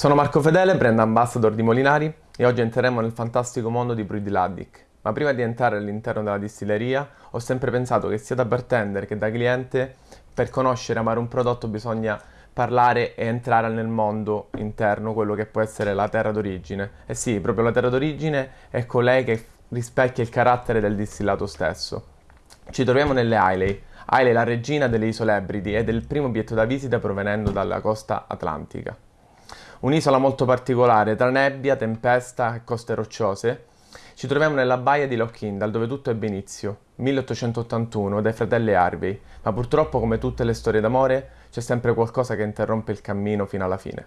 Sono Marco Fedele, brand ambassador di Molinari e oggi entreremo nel fantastico mondo di Bruidiladdic. Ma prima di entrare all'interno della distilleria ho sempre pensato che sia da bartender che da cliente per conoscere e amare un prodotto bisogna parlare e entrare nel mondo interno, quello che può essere la terra d'origine. E sì, proprio la terra d'origine è colei che rispecchia il carattere del distillato stesso. Ci troviamo nelle Islay. Islay è la regina delle isole Ebridi ed è il primo obietto da visita provenendo dalla costa atlantica. Un'isola molto particolare, tra nebbia, tempesta e coste rocciose. Ci troviamo nella baia di Lockindal, dove tutto ebbe inizio, 1881, dai fratelli Harvey, ma purtroppo, come tutte le storie d'amore, c'è sempre qualcosa che interrompe il cammino fino alla fine.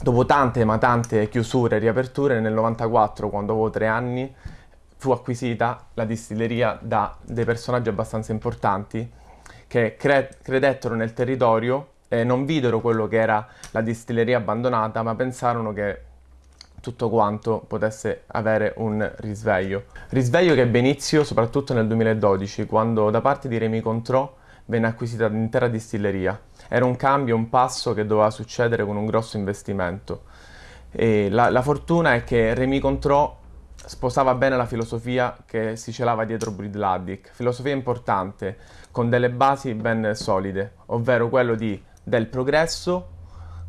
Dopo tante ma tante chiusure e riaperture, nel 94, quando avevo tre anni, fu acquisita la distilleria da dei personaggi abbastanza importanti che cre credettero nel territorio e non videro quello che era la distilleria abbandonata, ma pensarono che tutto quanto potesse avere un risveglio. Risveglio che ebbe inizio soprattutto nel 2012, quando da parte di Remy Contrò venne acquisita l'intera distilleria. Era un cambio, un passo che doveva succedere con un grosso investimento. La, la, fortuna è che Remy Contrò sposava bene la filosofia che si celava dietro Breedladdic, filosofia importante, con delle basi ben solide, ovvero quello di, del progresso,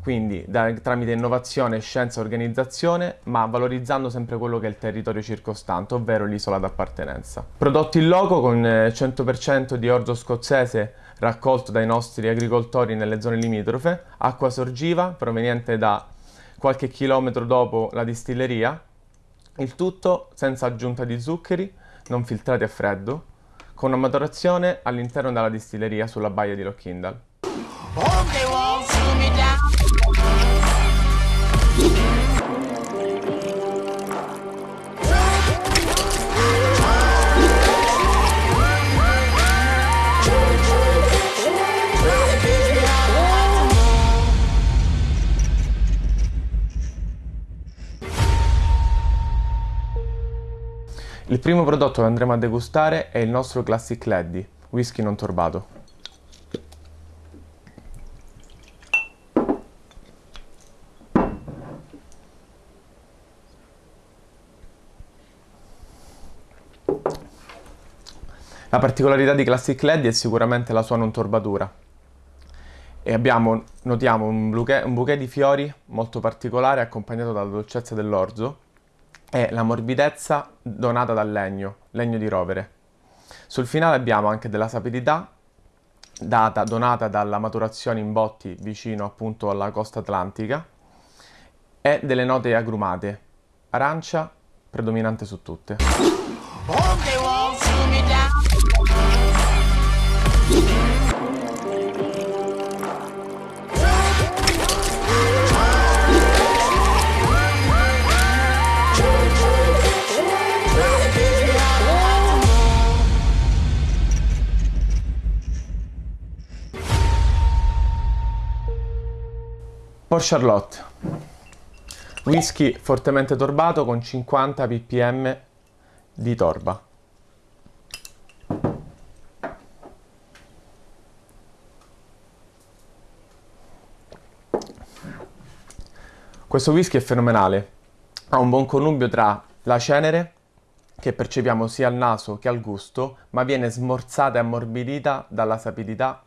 quindi da, tramite innovazione, scienza e organizzazione, ma valorizzando sempre quello che è il territorio circostante, ovvero l'isola d'appartenenza. Prodotti in loco con 100% eh, di orzo scozzese raccolto dai nostri agricoltori nelle zone limitrofe, acqua sorgiva proveniente da qualche chilometro dopo la distilleria, il tutto senza aggiunta di zuccheri, non filtrati a freddo, con una maturazione all'interno della distilleria sulla baia di Lockindal. Il primo prodotto che andremo a degustare è il nostro Classic Leddy, whisky non torbato. La particolarità di Classic Leddy è sicuramente la sua non torbatura. E abbiamo, notiamo, un bouquet, un bouquet di fiori molto particolare accompagnato dalla dolcezza dell'orzo e la morbidezza donata dal legno, legno di rovere. Sul finale abbiamo anche della sapidità data, donata dalla maturazione in botti vicino appunto alla costa atlantica e delle note agrumate, arancia predominante su tutte. Port Charlotte, whisky fortemente torbato con 50 ppm di torba. Questo whisky è fenomenale, ha un buon connubio tra la cenere, che percepiamo sia al naso che al gusto, ma viene smorzata e ammorbidita dalla sapidità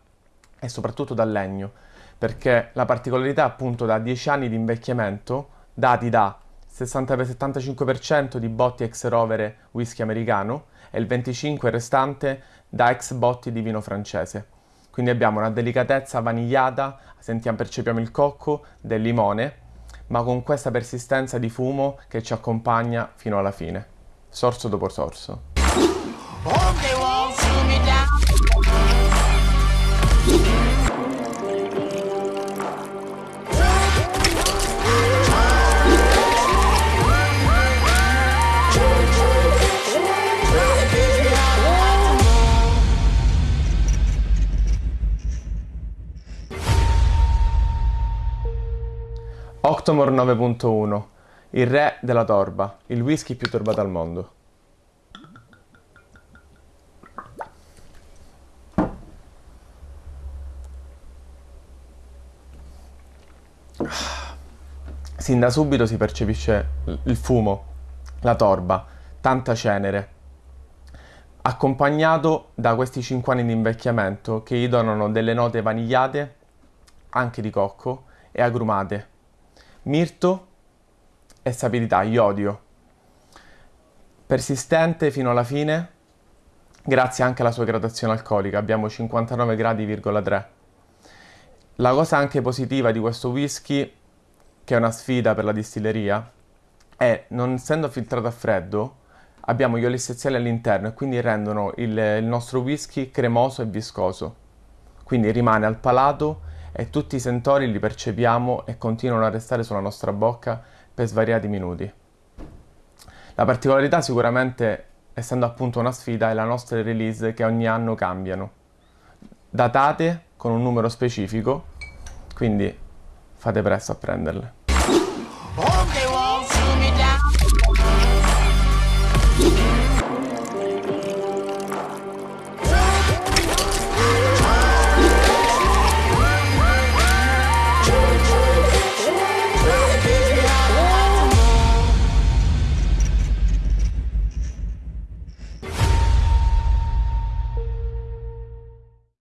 e soprattutto dal legno perché la particolarità appunto da 10 anni di invecchiamento, dati da 60-75% di botti ex rovere whisky americano e il 25% restante da ex botti di vino francese. Quindi abbiamo una delicatezza vanigliata, sentiamo, percepiamo il cocco del limone, ma con questa persistenza di fumo che ci accompagna fino alla fine, sorso dopo sorso. 9.1 Il re della torba, il whisky più torbato al mondo. sin da subito si percepisce il fumo, la torba, tanta cenere, accompagnato da questi 5 anni di invecchiamento che gli donano delle note vanigliate, anche di cocco, e agrumate, mirto e sapidità, iodio. Persistente fino alla fine, grazie anche alla sua gradazione alcolica, abbiamo 59 gradi,3. La cosa anche positiva di questo whisky, che è una sfida per la distilleria, è non essendo filtrato a freddo, abbiamo gli oli essenziali all'interno e quindi rendono il, il nostro whisky cremoso e viscoso. Quindi rimane al palato e tutti i sentori li percepiamo e continuano a restare sulla nostra bocca per svariati minuti. La particolarità sicuramente, essendo appunto una sfida, è la nostra release che ogni anno cambiano. Datate con un numero specifico, quindi fate presto a prenderle.